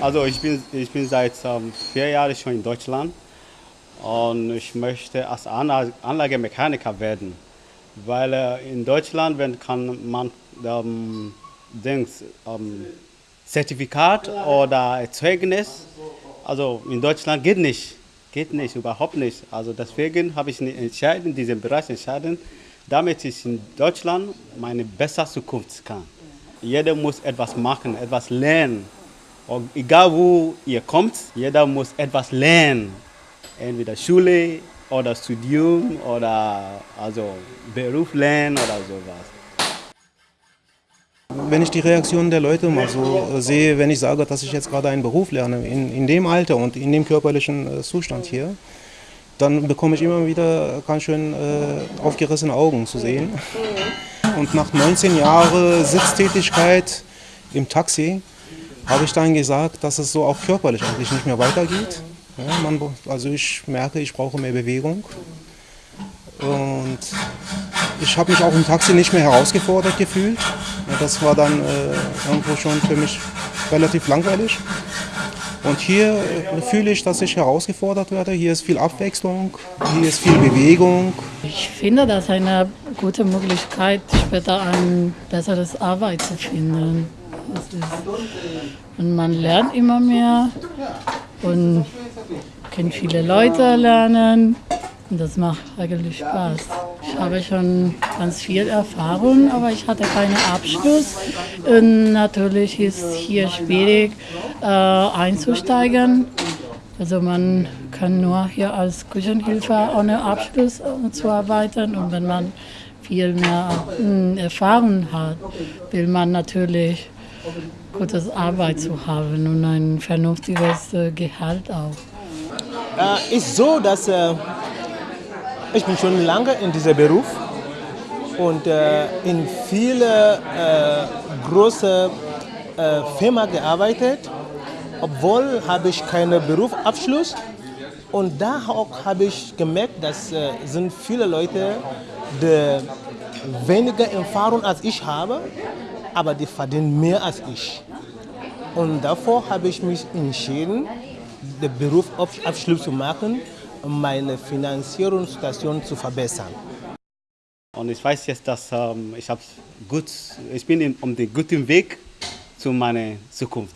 Also ich bin, ich bin seit ähm, vier Jahren schon in Deutschland und ich möchte als Anlagemechaniker werden. Weil äh, in Deutschland wenn kann man ähm, Dings, ähm, Zertifikat oder Zeugnis, also in Deutschland geht nicht, geht nicht, überhaupt nicht. Also deswegen habe ich entschieden, in diesem Bereich entschieden, damit ich in Deutschland meine bessere Zukunft kann. Jeder muss etwas machen, etwas lernen. Egal wo ihr kommt, jeder muss etwas lernen. Entweder Schule oder Studium oder also Beruf lernen oder sowas. Wenn ich die Reaktionen der Leute mal so sehe, wenn ich sage, dass ich jetzt gerade einen Beruf lerne, in, in dem Alter und in dem körperlichen äh, Zustand hier, dann bekomme ich immer wieder ganz schön äh, aufgerissene Augen zu sehen. Und nach 19 Jahren Sitztätigkeit im Taxi habe ich dann gesagt, dass es so auch körperlich eigentlich nicht mehr weitergeht. Ja, man, also ich merke, ich brauche mehr Bewegung. Und ich habe mich auch im Taxi nicht mehr herausgefordert gefühlt. Ja, das war dann äh, irgendwo schon für mich relativ langweilig. Und hier äh, fühle ich, dass ich herausgefordert werde. Hier ist viel Abwechslung, hier ist viel Bewegung. Ich finde das eine gute Möglichkeit, später ein besseres Arbeit zu finden. Und man lernt immer mehr und kann viele Leute lernen. Und das macht eigentlich Spaß. Ich habe schon ganz viel Erfahrung, aber ich hatte keinen Abschluss. Und natürlich ist hier schwierig äh, einzusteigen. Also man kann nur hier als Küchenhilfe ohne Abschluss äh, zu arbeiten. Und wenn man viel mehr äh, Erfahrung hat, will man natürlich gutes Arbeit zu haben und ein vernünftiges äh, Gehalt auch. Äh, ist so, dass äh, ich bin schon lange in diesem Beruf und äh, in viele äh, große äh, Firmen gearbeitet, obwohl habe ich keinen Berufsabschluss. Und da auch habe ich gemerkt, dass äh, sind viele Leute, die weniger Erfahrung als ich habe, aber die verdienen mehr als ich. Und davor habe ich mich entschieden, den Berufsabschluss zu machen meine Finanzierungssituation zu verbessern. Und ich weiß jetzt, dass ähm, ich, gut, ich bin in, um den guten Weg zu meiner Zukunft.